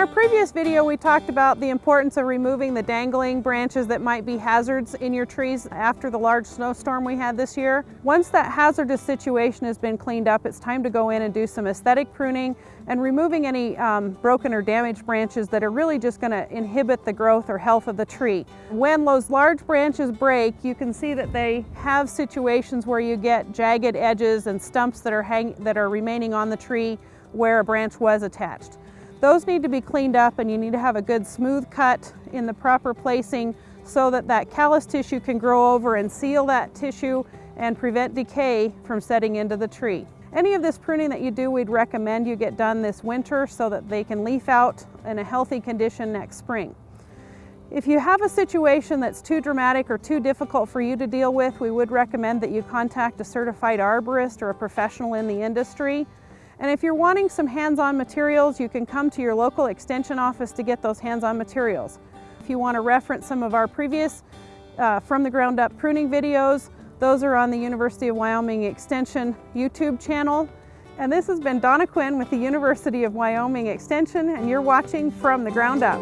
our previous video, we talked about the importance of removing the dangling branches that might be hazards in your trees after the large snowstorm we had this year. Once that hazardous situation has been cleaned up, it's time to go in and do some aesthetic pruning and removing any um, broken or damaged branches that are really just going to inhibit the growth or health of the tree. When those large branches break, you can see that they have situations where you get jagged edges and stumps that are, hang that are remaining on the tree where a branch was attached. Those need to be cleaned up and you need to have a good smooth cut in the proper placing so that that callus tissue can grow over and seal that tissue and prevent decay from setting into the tree. Any of this pruning that you do, we'd recommend you get done this winter so that they can leaf out in a healthy condition next spring. If you have a situation that's too dramatic or too difficult for you to deal with, we would recommend that you contact a certified arborist or a professional in the industry. And if you're wanting some hands-on materials, you can come to your local extension office to get those hands-on materials. If you want to reference some of our previous uh, from the ground up pruning videos, those are on the University of Wyoming Extension YouTube channel. And this has been Donna Quinn with the University of Wyoming Extension, and you're watching From the Ground Up.